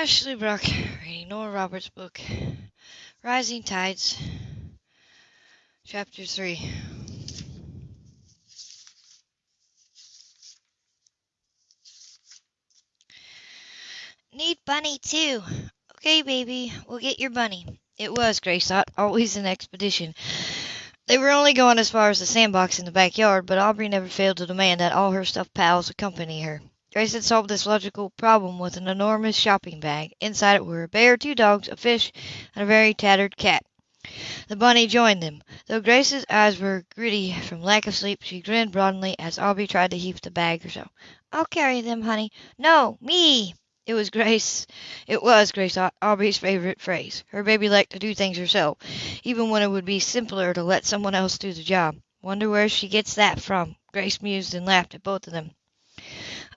Ashley Brock reading Nora Roberts' book, Rising Tides, Chapter 3. Need bunny too. Okay, baby, we'll get your bunny. It was, Grace thought, always an expedition. They were only going as far as the sandbox in the backyard, but Aubrey never failed to demand that all her stuffed pals accompany her. Grace had solved this logical problem with an enormous shopping bag. Inside it were a bear, two dogs, a fish, and a very tattered cat. The bunny joined them. Though Grace's eyes were gritty from lack of sleep, she grinned broadly as Aubrey tried to heave the bag herself. "I'll carry them, honey." "No, me!" It was Grace. It was, Grace Aubrey's favorite phrase. Her baby liked to do things herself, even when it would be simpler to let someone else do the job. Wonder where she gets that from. Grace mused and laughed at both of them.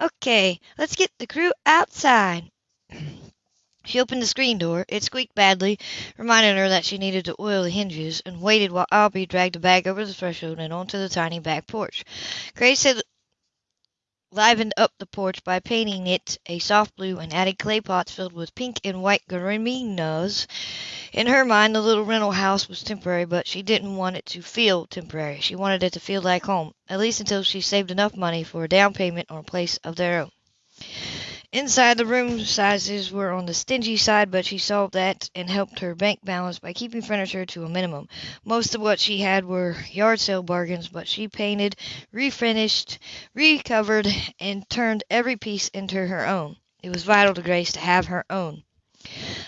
Okay, let's get the crew outside. She opened the screen door. It squeaked badly, reminding her that she needed to oil the hinges, and waited while Aubrey dragged the bag over the threshold and onto the tiny back porch. Grace had livened up the porch by painting it a soft blue and added clay pots filled with pink and white geraniums. In her mind, the little rental house was temporary, but she didn't want it to feel temporary. She wanted it to feel like home, at least until she saved enough money for a down payment on a place of their own. Inside, the room sizes were on the stingy side, but she solved that and helped her bank balance by keeping furniture to a minimum. Most of what she had were yard sale bargains, but she painted, refinished, recovered, and turned every piece into her own. It was vital to Grace to have her own.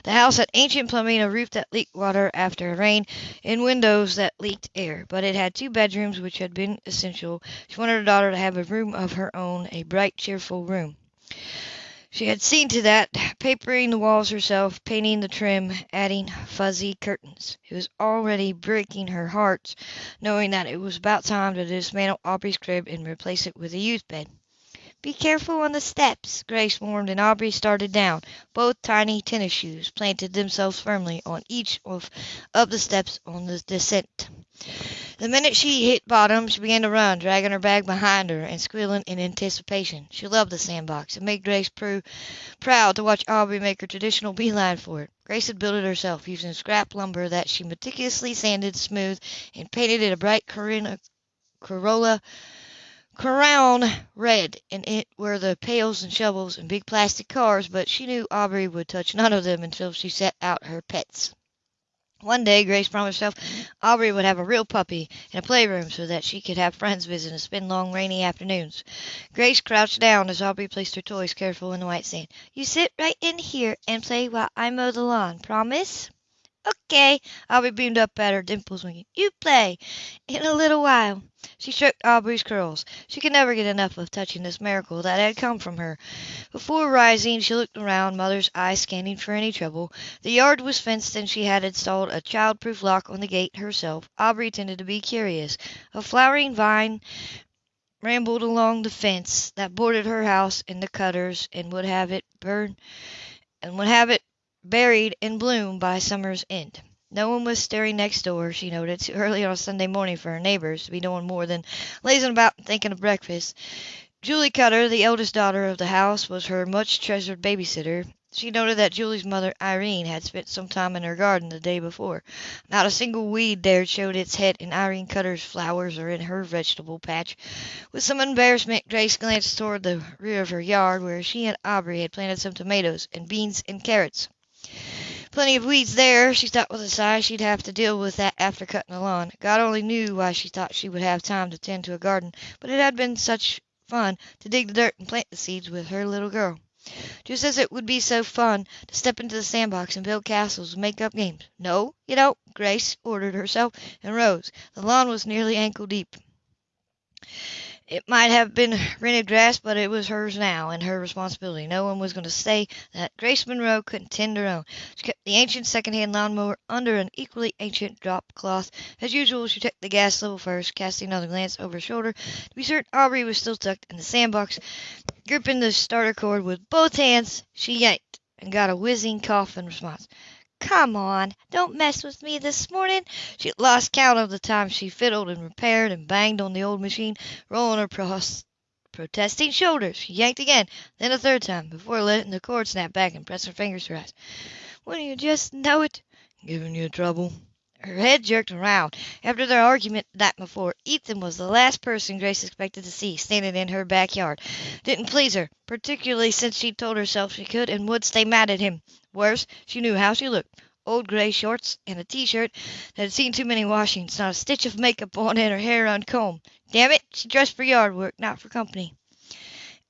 The house had ancient plumbing, a roof that leaked water after a rain, and windows that leaked air, but it had two bedrooms which had been essential. She wanted her daughter to have a room of her own, a bright, cheerful room. She had seen to that, papering the walls herself, painting the trim, adding fuzzy curtains. It was already breaking her heart, knowing that it was about time to dismantle Aubrey's crib and replace it with a youth bed. Be careful on the steps, Grace warned, and Aubrey started down. Both tiny tennis shoes planted themselves firmly on each of, the steps on the descent. The minute she hit bottom, she began to run, dragging her bag behind her and squealing in anticipation. She loved the sandbox. It made Grace pr proud to watch Aubrey make her traditional beeline for it. Grace had built it herself, using scrap lumber that she meticulously sanded smooth and painted it a bright Corolla crown red. In it were the pails and shovels and big plastic cars, but she knew Aubrey would touch none of them until she set out her pets. One day Grace promised herself Aubrey would have a real puppy and a playroom so that she could have friends visit and spend long rainy afternoons. Grace crouched down as Aubrey placed her toys careful in the white sand. You sit right in here and play while I mow the lawn. Promise? Okay. Aubrey beamed up at her, dimples winking. You play. In a little while. She stroked Aubrey's curls. She could never get enough of touching this miracle that had come from her. Before rising, she looked around, mother's eyes scanning for any trouble. The yard was fenced, and she had installed a child-proof lock on the gate herself. Aubrey tended to be curious. A flowering vine rambled along the fence that bordered her house and the Cutters, and would have it burn, and would have it buried in bloom by summer's end. No one was stirring next door, she noted, too early on a Sunday morning for her neighbors to be doing more than lazing about and thinking of breakfast. Julie Cutter, the eldest daughter of the house, was her much treasured babysitter. She noted that Julie's mother, Irene, had spent some time in her garden the day before. Not a single weed dared showed its head in Irene Cutter's flowers or in her vegetable patch. With some embarrassment, Grace glanced toward the rear of her yard, where she and Aubrey had planted some tomatoes and beans and carrots. Plenty of weeds there, she thought with a sigh. She'd have to deal with that after cutting the lawn. God only knew why she thought she would have time to tend to a garden, but it had been such fun to dig the dirt and plant the seeds with her little girl. Just as it would be so fun to step into the sandbox and build castles and make up games. No, you don't, Grace ordered herself and rose. The lawn was nearly ankle deep. It might have been rented grass, but it was hers now, and her responsibility. No one was going to say that Grace Monroe couldn't tend her own. She kept the ancient second-hand lawnmower under an equally ancient drop cloth. As usual, she checked the gas level first, casting another glance over her shoulder to be certain Aubrey was still tucked in the sandbox. Gripping the starter cord with both hands, she yanked and got a whizzing cough in response. Come on, don't mess with me this morning. She had lost count of the times she fiddled and repaired and banged on the old machine, rolling her protesting shoulders. She yanked again, then a third time, before letting the cord snap back and press her fingers to her eyes. Wouldn't you just know it? Giving you trouble? Her head jerked around. After their argument night before, Ethan was the last person Grace expected to see standing in her backyard. Didn't please her, particularly since she'd told herself she could and would stay mad at him. Worse, she knew how she looked. Old gray shorts and a t-shirt that had seen too many washings, not a stitch of makeup on, and her hair uncombed. Damn it, she dressed for yard work, not for company.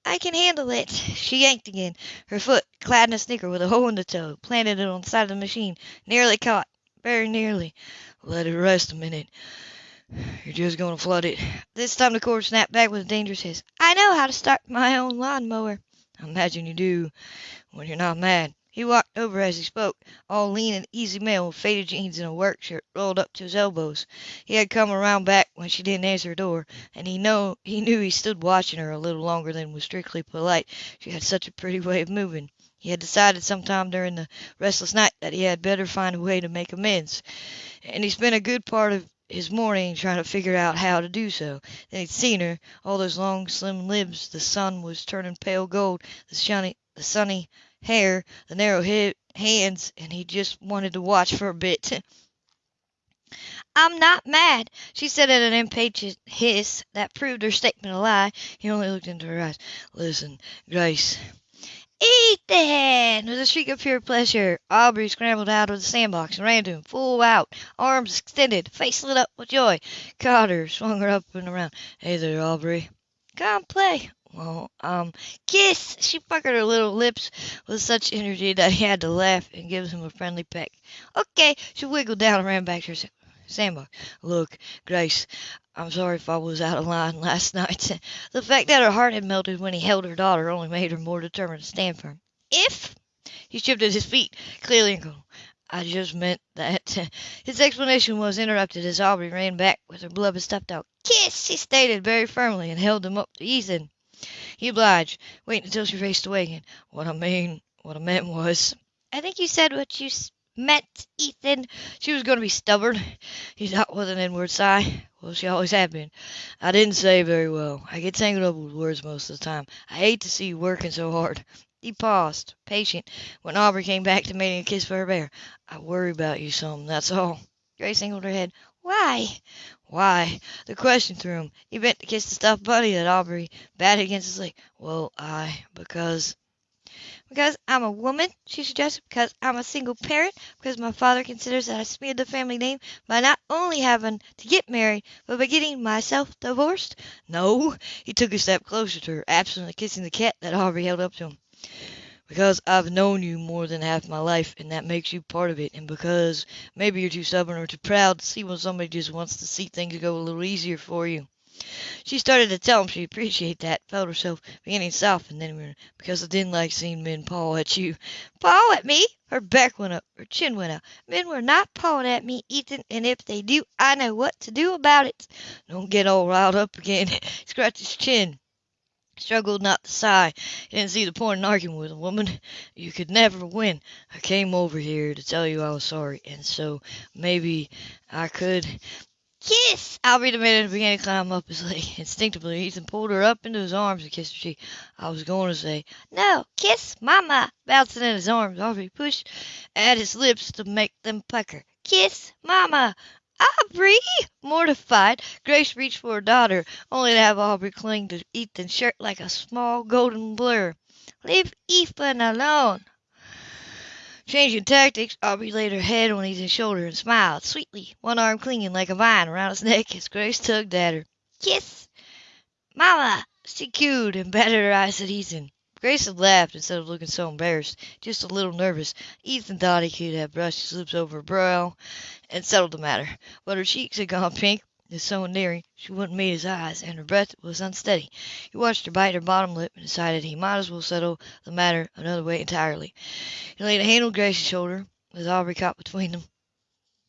I can handle it. She yanked again. Her foot, clad in a sneaker with a hole in the toe, planted it on the side of the machine. Nearly caught. Very nearly. Let it rest a minute. You're just going to flood it. This time the cord snapped back with a dangerous hiss. I know how to start my own lawn mower. I imagine you do, when you're not mad. He walked over as he spoke, all lean and easy male with faded jeans and a work shirt rolled up to his elbows. He had come around back when she didn't answer the door, and he know he knew he stood watching her a little longer than was strictly polite. She had such a pretty way of moving. He had decided sometime during the restless night that he had better find a way to make amends, and he spent a good part of his morning trying to figure out how to do so. Then he'd seen her, all those long slim limbs, the sun was turning pale gold, the sunny, the sunny hair, the narrow hands, and he just wanted to watch for a bit. I'm not mad, she said in an impatient hiss that proved her statement a lie. He only looked into her eyes. Listen, Grace. Ethan! With a shriek of pure pleasure, Aubrey scrambled out of the sandbox and ran to him, full out, arms extended, face lit up with joy. Caught her, swung her up and around. Hey there, Aubrey. Come play. Well, um, Kiss! She puckered her little lips with such energy that he had to laugh and give him a friendly peck. Okay. She wiggled down and ran back to her sa- sandbox. look, Grace, I'm sorry if I was out of line last night. The fact that her heart had melted when he held her daughter only made her more determined to stand firm. If he shifted his feet, clearly and cool. I just meant that. His explanation was interrupted as Aubrey ran back with her beloved stuffed dog. Kiss, she stated very firmly and held him up to Ethan. He obliged, waiting until she faced away again. What I mean, what I meant was. I think you said what you meant, Ethan. She was going to be stubborn. He thought with an inward sigh. Well, she always had been. I didn't say very well. I get tangled up with words most of the time. I hate to see you working so hard. He paused, patient, when Aubrey came back to demanding a kiss for her bear. I worry about you some, that's all. Grace angled her head. Why? Why? The question threw him. He bent to kiss the stuffed bunny that Aubrey batted against his leg. Well, I, because Because I'm a woman, she suggested. Because I'm a single parent. Because my father considers that I smeared the family name by not only having to get married, but by getting myself divorced. No. He took a step closer to her, absently kissing the cat that Aubrey held up to him. Because I've known you more than half my life, and that makes you part of it, and because maybe you're too stubborn or too proud to see when somebody just wants to see things go a little easier for you. She started to tell him she appreciated that, felt herself beginning to soften, then because I didn't like seeing men paw at you. Paw at me? Her back went up, her chin went out. Men were not pawing at me, Ethan, and if they do, I know what to do about it. Don't get all riled up again. He scratched his chin. Struggled not to sigh. He didn't see the point in arguing with a woman. You could never win. I came over here to tell you I was sorry, and so maybe I could. Kiss! Aubrey demanded and began to climb up his leg. Instinctively, Ethan pulled her up into his arms and kissed her cheek. I was going to say, No, kiss Mama. bouncing in his arms, Aubrey pushed at his lips to make them pucker. Kiss Mama. Aubrey! Mortified, Grace reached for her daughter, only to have Aubrey cling to Ethan's shirt like a small golden blur. Leave Ethan alone. Changing tactics, Aubrey laid her head on Ethan's shoulder and smiled sweetly, one arm clinging like a vine around his neck as Grace tugged at her. Kiss Mama. She cooed and batted her eyes at Ethan. Grace had laughed instead of looking so embarrassed, just a little nervous. Ethan thought he could have brushed his lips over her brow and settled the matter, but her cheeks had gone pink with so endearing she wouldn't meet his eyes, and her breath was unsteady. He watched her bite her bottom lip and decided he might as well settle the matter another way entirely. He laid a hand on Grace's shoulder, with Aubrey caught between them.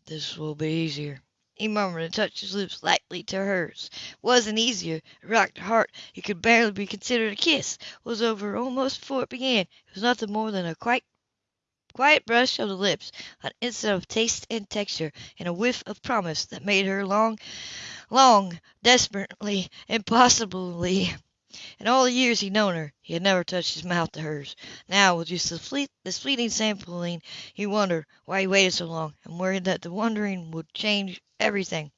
This will be easier. He murmured and touched his lips lightly to hers. It Wasn't easier. It rocked her heart. It could barely be considered a kiss. It Was over almost before it began. It was nothing more than a quite quiet brush of the lips, an instant of taste and texture, and a whiff of promise that made her long, long, desperately, impossibly In all the years he'd known her, he had never touched his mouth to hers. Now, with just fleet, this fleeting sampling, he wondered why he waited so long, and worried that the wondering would change everything.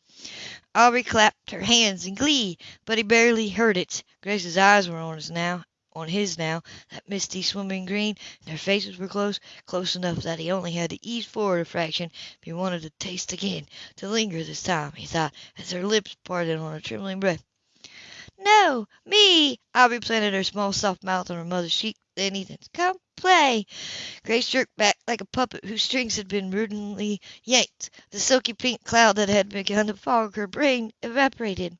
Aubrey clapped her hands in glee, but he barely heard it. Grace's eyes were on his now, on his now, that misty swimming green, and their faces were close, close enough that he only had to ease forward a fraction if he wanted to taste again, to linger this time, he thought, as their lips parted on a trembling breath. No, me! Aubrey planted her small soft mouth on her mother's cheek, then Ethan's. Come play! Grace jerked back like a puppet whose strings had been rudely yanked. The silky pink cloud that had begun to fog her brain evaporated.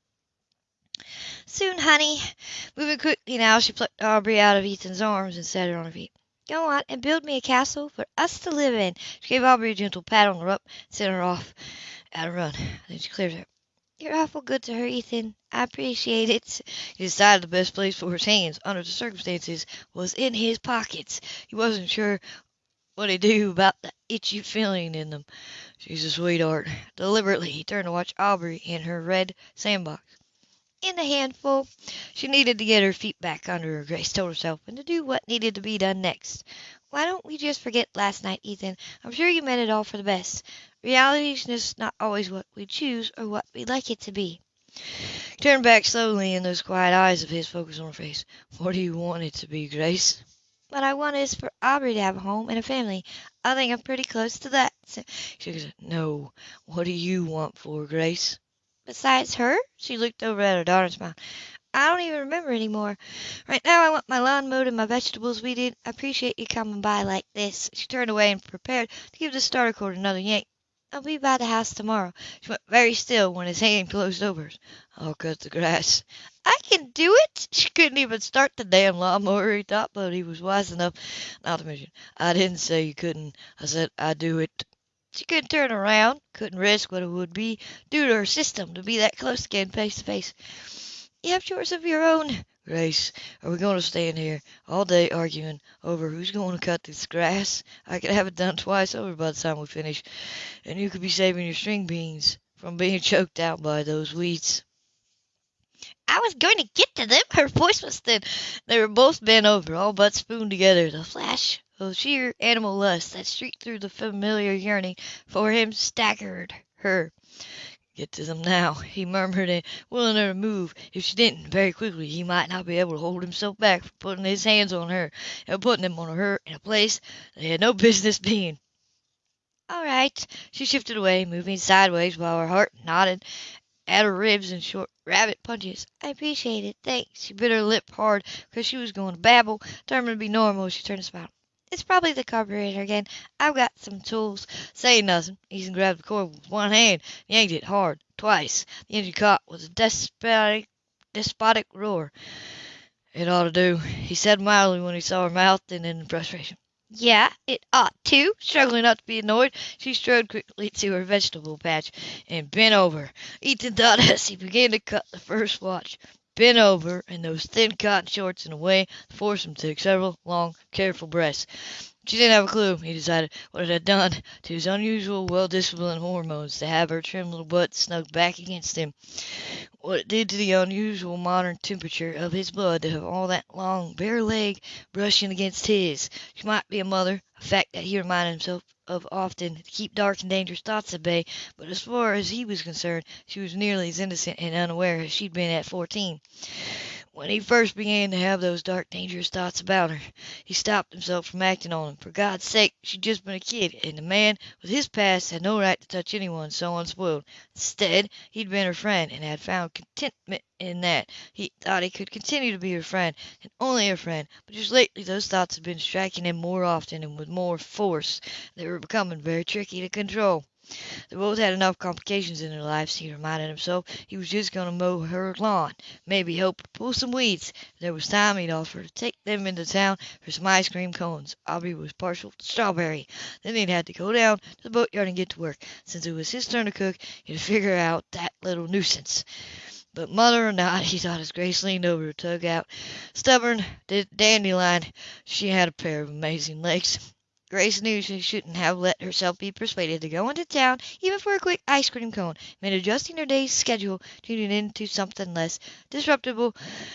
Soon, honey. Moving quickly now, she plucked Aubrey out of Ethan's arms and set her on her feet. Go on and build me a castle for us to live in. She gave Aubrey a gentle pat on the rump, sent her off at a run. Then she cleared her. You're awful good to her, Ethan. I appreciate it. He decided the best place for his hands, under the circumstances, was in his pockets. He wasn't sure what he'd do about the itchy feeling in them. She's a sweetheart. Deliberately, he turned to watch Aubrey in her red sandbox. In a handful. She needed to get her feet back under her, Grace told herself, and to do what needed to be done next. Why don't we just forget last night, Ethan? I'm sure you meant it all for the best. Reality's just not always what we choose or what we'd like it to be. He turned back slowly, and those quiet eyes of his focused on her face. What do you want it to be, Grace? What I want is for Aubrey to have a home and a family. I think I'm pretty close to that. She No. What do you want for, Grace? Besides her? She looked over at her daughter and smiled. I don't even remember anymore. Right now I want my lawn mowed and my vegetables weeded. I appreciate you coming by like this. She turned away and prepared to give the starter cord another yank. I'll be by the house tomorrow. She went very still when his hand closed over hers. I'll cut the grass. I can do it. She couldn't even start the damn lawnmower, he thought, but he was wise enough not to mention. I didn't say you couldn't. I said I'd do it. She couldn't turn around, couldn't risk what it would be due to her system to be that close again face to face. You have chores of your own. Grace, are we going to stand here all day arguing over who's going to cut this grass? I could have it done twice over by the time we finish, and you could be saving your string beans from being choked out by those weeds. I was going to get to them. Her voice was thin. They were both bent over, all but spooned together. The flash of sheer animal lust that streaked through the familiar yearning for him staggered her. Get to them now, he murmured, and willing her to move. If she didn't, very quickly, he might not be able to hold himself back from putting his hands on her and putting them on her in a place they had no business being. All right. She shifted away, moving sideways while her heart nodded at her ribs in short rabbit punches. I appreciate it. Thanks. She bit her lip hard because she was going to babble, determined to be normal. She turned to smile. It's probably the carburetor again. I've got some tools. Say nothing, Ethan grabbed the cord with one hand, yanked it hard, twice. The engine caught with a despotic, despotic roar. It ought to do, he said mildly when he saw her mouth, and in frustration. Yeah, it ought to. Struggling not to be annoyed, she strode quickly to her vegetable patch and bent over. Ethan thought as he began to cut the first watch bent over in those thin cotton shorts in a way forced him to take several long, careful breaths. She didn't have a clue, he decided, what it had done to his unusual, well-disciplined hormones to have her trim little butt snugged back against him. What it did to the unusual modern temperature of his blood to have all that long, bare leg brushing against his. She might be a mother, a fact that he reminded himself of often to keep dark and dangerous thoughts at bay, but as far as he was concerned, she was nearly as innocent and unaware as she'd been at fourteen. When he first began to have those dark, dangerous thoughts about her, he stopped himself from acting on them. For God's sake, she'd just been a kid, and a man with his past had no right to touch anyone so unspoiled. Instead, he'd been her friend, and had found contentment in that. He thought he could continue to be her friend, and only her friend, but just lately those thoughts had been striking him more often and with more force. They were becoming very tricky to control. They both had enough complications in their lives, he reminded himself. He was just going to mow her lawn, maybe help pull some weeds. There was time, he'd offer to take them into town for some ice cream cones. Aubrey was partial to strawberry. Then he'd have to go down to the boatyard and get to work. Since it was his turn to cook, he'd figure out that little nuisance. But mother or not, he thought as Grace leaned over to tug out. Stubborn dandelion, she had a pair of amazing legs. Grace knew she shouldn't have let herself be persuaded to go into town even for a quick ice cream cone. Meant adjusting her day's schedule, tuning into something less disruptive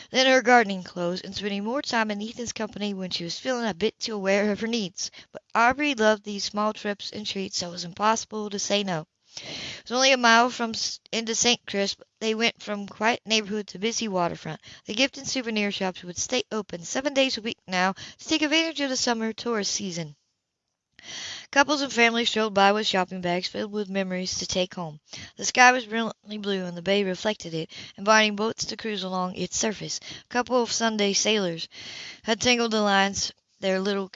than her gardening clothes, and spending more time in Ethan's company when she was feeling a bit too aware of her needs. But Aubrey loved these small trips and treats, so it was impossible to say no. It was only a mile from into St. Chris, but they went from quiet neighborhood to busy waterfront. The gift and souvenir shops would stay open seven days a week now to take advantage of the summer tourist season. Couples and families strolled by with shopping bags filled with memories to take home. The sky was brilliantly blue and the bay reflected it, inviting boats to cruise along its surface. A couple of Sunday sailors had tangled the lines their little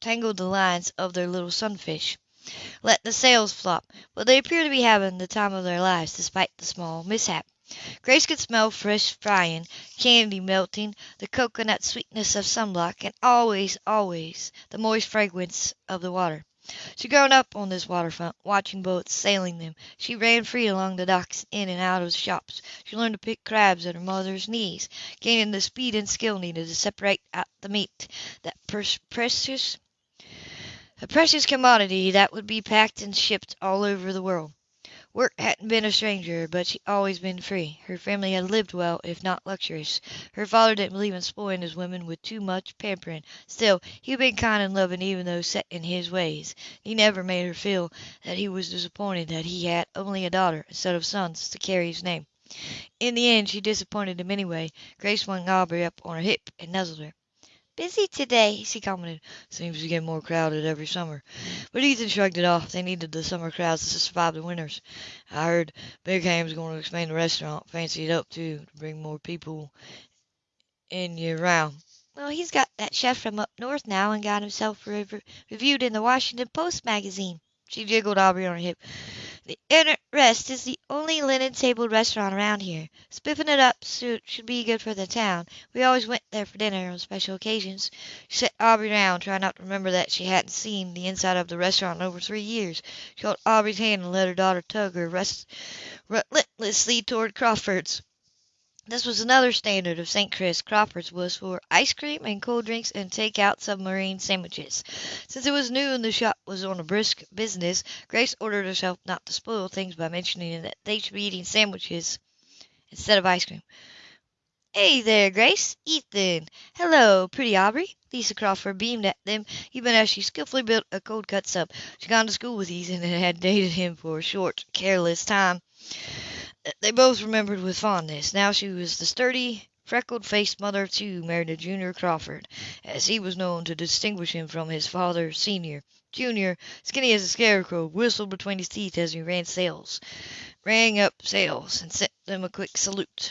tangled the lines of their little sunfish, Let the sails flop, but they appeared to be having the time of their lives despite the small mishap. Grace could smell fresh frying, candy melting, the cocoanut sweetness of sunblock, and always, always the moist fragrance of the water. She had grown up on this waterfront, watching boats, sailing them. She ran free along the docks, in and out of the shops. She learned to pick crabs at her mother's knees, gaining the speed and skill needed to separate out the meat, that precious, a precious commodity that would be packed and shipped all over the world. Work hadn't been a stranger, but she'd always been free. Her family had lived well, if not luxurious. Her father didn't believe in spoiling his women with too much pampering. Still, he'd been kind and loving even though set in his ways. He never made her feel that he was disappointed that he had only a daughter instead of sons to carry his name. In the end, she disappointed him anyway. Grace swung Aubrey up on her hip and nuzzled her. "Busy today," she commented. "Seems to get more crowded every summer." But Ethan shrugged it off. They needed the summer crowds to survive the winters. "I heard Big Ham's going to expand the restaurant. Fancy it up, too, to bring more people in year round." "Well, he's got that chef from up north now, and got himself reviewed in the Washington Post magazine." She jiggled Aubrey on her hip. The Inner Rest is the only linen tabled restaurant around here. Spiffing it up should be good for the town. We always went there for dinner on special occasions." She set Aubrey down, trying not to remember that she hadn't seen the inside of the restaurant in over three years. She held Aubrey's hand and let her daughter tug her relentlessly toward Crawford's. This was another standard of St. Chris. Crawford's was for ice cream and cold drinks and take-out submarine sandwiches. Since it was new and the shop was on a brisk business, Grace ordered herself not to spoil things by mentioning that they should be eating sandwiches instead of ice cream. Hey there, Grace. Ethan. Hello, pretty Aubrey. Lisa Crawford beamed at them, even as she skillfully built a cold cut sub. She'd gone to school with Ethan and had dated him for a short, careless time. They both remembered with fondness. Now she was the sturdy, freckled-faced mother of two, married to Junior Crawford, as he was known to distinguish him from his father, Senior. Junior, skinny as a scarecrow, whistled between his teeth as he ran sails, rang up sails, and sent them a quick salute.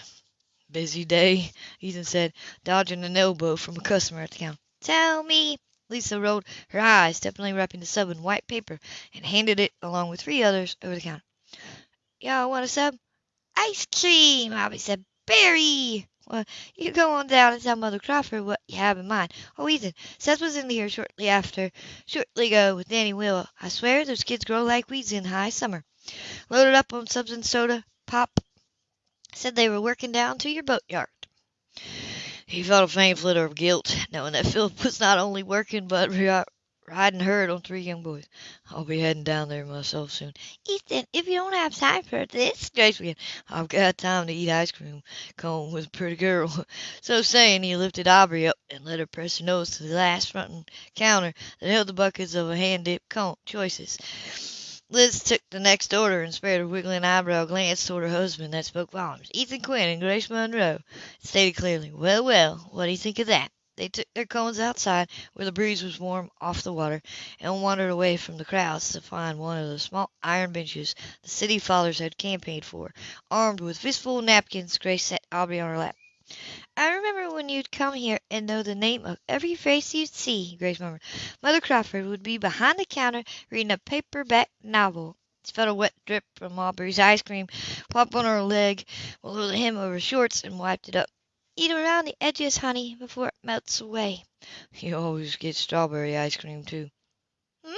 "Busy day," Ethan said, dodging an elbow from a customer at the counter. "Tell me!" Lisa rolled her eyes, deftly wrapping the sub in white paper, and handed it, along with three others, over the counter. "Y'all want a sub?" "Ice cream!" Aubrey said. "Berry!" "Well, you go on down and tell Mother Crawford what you have in mind. Oh, Ethan, Seth was in here shortly after shortly ago with Danny Will. I swear those kids grow like weeds in high summer. Loaded up on subs and soda pop. Said they were working down to your boatyard." He felt a faint flitter of guilt, knowing that Philip was not only working but riding herd on three young boys. I'll be heading down there myself soon. Ethan, if you don't have time for this, Grace. I've got time to eat ice cream cone with a pretty girl. So saying, he lifted Aubrey up and let her press her nose to the last front counter that held the buckets of a hand-dipped cone choices. Liz took the next order and spared a wiggling eyebrow glance toward her husband that spoke volumes. Ethan Quinn and Grace Monroe stated clearly, Well, well, what do you think of that? They took their cones outside, where the breeze was warm off the water, and wandered away from the crowds to find one of the small iron benches the city fathers had campaigned for. Armed with fistful of napkins, Grace set Aubrey on her lap. "I remember when you'd come here and know the name of every face you'd see," Grace murmured. "Mother Crawford would be behind the counter reading a paper back novel." She felt a wet drip from Aubrey's ice cream plop on her leg below the hem of her shorts and wiped it up. Eat around the edges, honey, before it melts away." "You always get strawberry ice cream, too." "Hmm?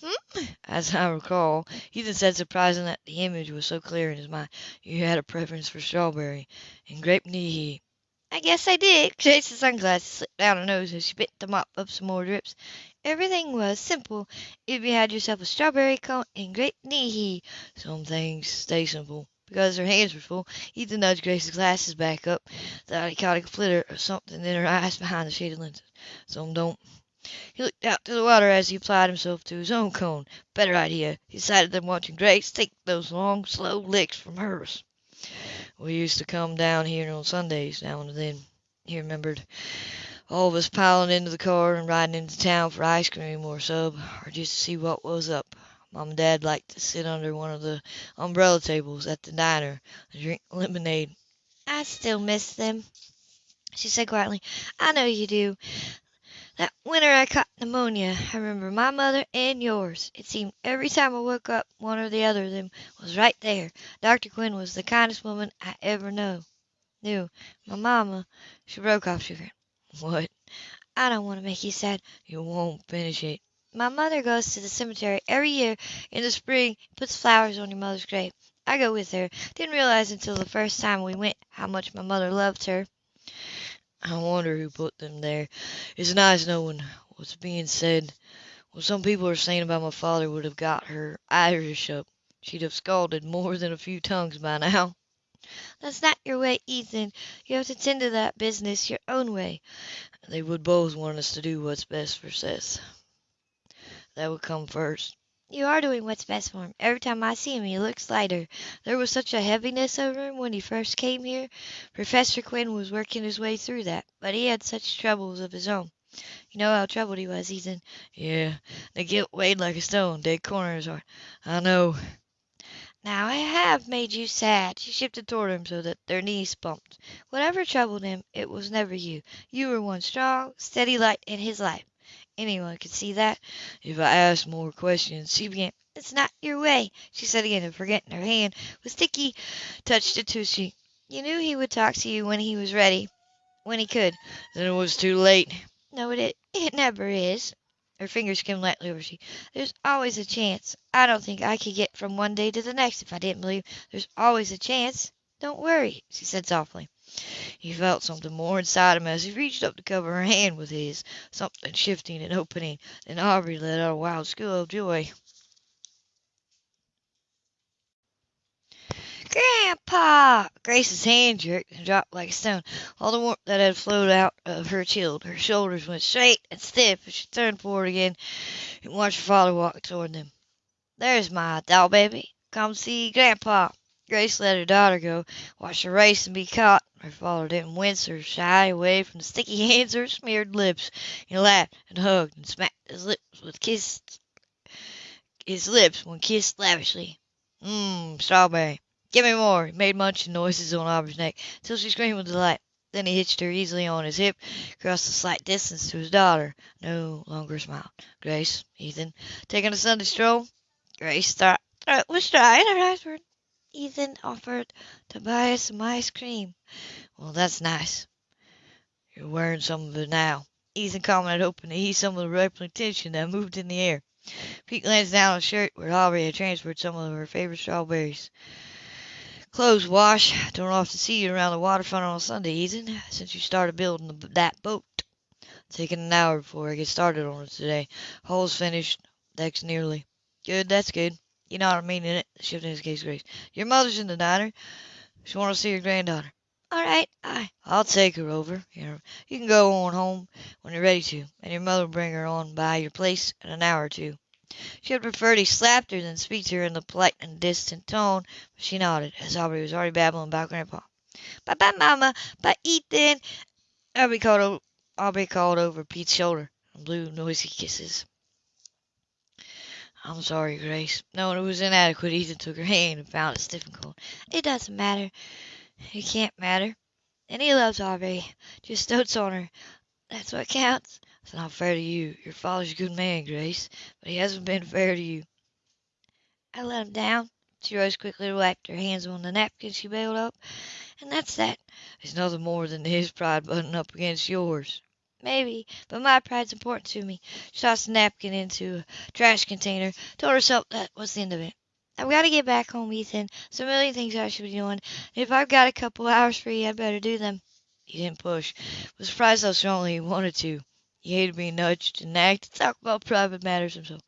Hmm?" "As I recall," Ethan said, surprised that the image was so clear in his mind, "you had a preference for strawberry and grape Nehi." I guess I did. Grace's sunglasses slipped down her nose as she bit to mop up some more drips. Everything was simple if you had yourself a strawberry cone and grape Nehi. Some things stay simple. Because her hands were full, Ethan nudged Grace's glasses back up, thought he caught a flitter of something in her eyes behind the shaded lenses. Some don't. He looked out to the water as he applied himself to his own cone. Better idea, he decided than watching Grace take those long, slow licks from hers. We used to come down here on Sundays now and then, he remembered. All of us piling into the car and riding into town for ice cream or sub, or just to see what was up. Mom and Dad liked to sit under one of the umbrella tables at the diner and drink lemonade. I still miss them, she said quietly. I know you do. That winter I caught pneumonia, I remember my mother and yours. It seemed every time I woke up one or the other of them was right there. Dr. Quinn was the kindest woman I ever know. Knew. My mama She broke off sugar. What? I don't want to make you sad. You won't finish it. My mother goes to the cemetery every year in the spring and puts flowers on your mother's grave. I go with her. Didn't realize until the first time we went how much my mother loved her. I wonder who put them there. It's nice knowing what's being said. What some people are saying about my father would have got her Irish up. She'd have scalded more than a few tongues by now. That's not your way, Ethan. You have to tend to that business your own way. They would both want us to do what's best for Seth. That would come first. You are doing what's best for him. Every time I see him, he looks lighter. There was such a heaviness over him when he first came here. Professor Quinn was working his way through that, but he had such troubles of his own. You know how troubled he was, Ethan. Yeah, the guilt weighed like a stone, dead corner in his heart. I know. Now I have made you sad. She shifted toward him so that their knees bumped. Whatever troubled him, it was never you. You were one strong, steady light in his life. Anyone could see that. If I asked more questions, she began. It's not your way, she said again, and forgetting her hand was sticky, touched it to she. You knew he would talk to you when he was ready, when he could. Then it was too late. No, it it never is. Her fingers skimmed lightly over she. There's always a chance. I don't think I could get from one day to the next if I didn't believe there's always a chance. Don't worry, she said softly. He felt something more inside him as he reached up to cover her hand with his, something shifting and opening. and Aubrey let out a wild squeal of joy. Grandpa! Grace's hand jerked and dropped like a stone. All the warmth that had flowed out of her chilled. Her shoulders went straight and stiff as she turned forward again and watched her father walk toward them. There's my doll baby. Come see Grandpa. Grace let her daughter go, watched her race and be caught. Her father didn't wince or shy away from the sticky hands or smeared lips. He laughed and hugged and smacked his lips with kissed his lips when kissed lavishly. Mmm, strawberry. Give me more. He made munching noises on Aubrey's neck till she screamed with delight. Then he hitched her easily on his hip, crossed the slight distance to his daughter. No longer smiled. Grace, Ethan, taking a Sunday stroll? Grace thought was dry and her eyes were Ethan offered to buy us some ice cream. Well, that's nice. You're wearing some of it now. Ethan commented, hoping to ease some of the tension that moved in the air. Pete glanced down at the shirt where Aubrey had transferred some of her favorite strawberries. Clothes wash. Don't often see you around the waterfront on Sunday, Ethan, since you started building the, that boat. Taking an hour before I get started on it today. Hull's finished. Deck's nearly. Good, that's good. You know what I mean in it, shifting his gaze Grace. Your mother's in the diner. She wants to see your granddaughter. All right, I I'll take her over. You know, you can go on home when you're ready to, and your mother will bring her on by your place in an hour or two. She had preferred he slapped her than speak to her in the polite and distant tone, but she nodded, as Aubrey was already babbling about Grandpa. Bye bye, Mama. Bye, Ethan. Aubrey called, Aubrey called over Pete's shoulder and blew noisy kisses. I'm sorry, Grace. No, it was inadequate. Ethan took her hand and found it stiff and cold. It doesn't matter. It can't matter. And he loves Aubrey. Just dotes on her. That's what counts. It's not fair to you. Your father's a good man, Grace, but he hasn't been fair to you. I let him down. She rose quickly to wipe her hands on the napkin she bailed up. And that's that. It's nothing more than his pride butting up against yours. Maybe, but my pride's important to me. She tossed the napkin into a trash container, told herself that was the end of it. I've got to get back home, Ethan. There's a million things I should be doing. If I've got a couple hours free, I'd better do them. He didn't push, was surprised how strongly he wanted to. He hated being nudged and nagged to talk about private matters himself.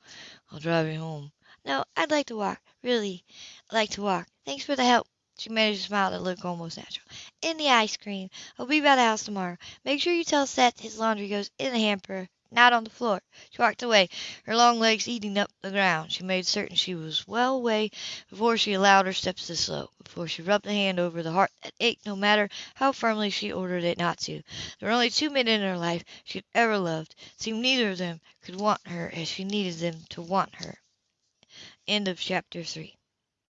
"I'll drive you home." "No, I'd like to walk. Really, I'd like to walk. Thanks for the help." She managed a smile that looked almost natural. In the ice cream. I'll be by the house to morrow. Make sure you tell Seth his laundry goes in the hamper, not on the floor." She walked away, her long legs eating up the ground. She made certain she was well away before she allowed her steps to slow, before she rubbed a hand over the heart that ached no matter how firmly she ordered it not to. There were only two men in her life she had ever loved. It seemed neither of them could want her as she needed them to want her. End of chapter 3